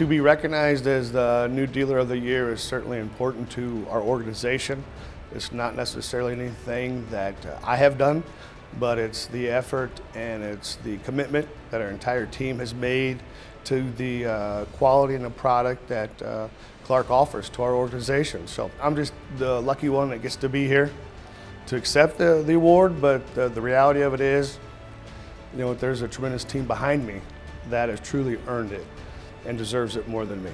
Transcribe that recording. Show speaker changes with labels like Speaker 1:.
Speaker 1: To be recognized as the new dealer of the year is certainly important to our organization. It's not necessarily anything that uh, I have done, but it's the effort and it's the commitment that our entire team has made to the uh, quality and the product that uh, Clark offers to our organization. So I'm just the lucky one that gets to be here to accept the, the award, but uh, the reality of it is, you know, there's a tremendous team behind me that has truly earned it and deserves it more than me.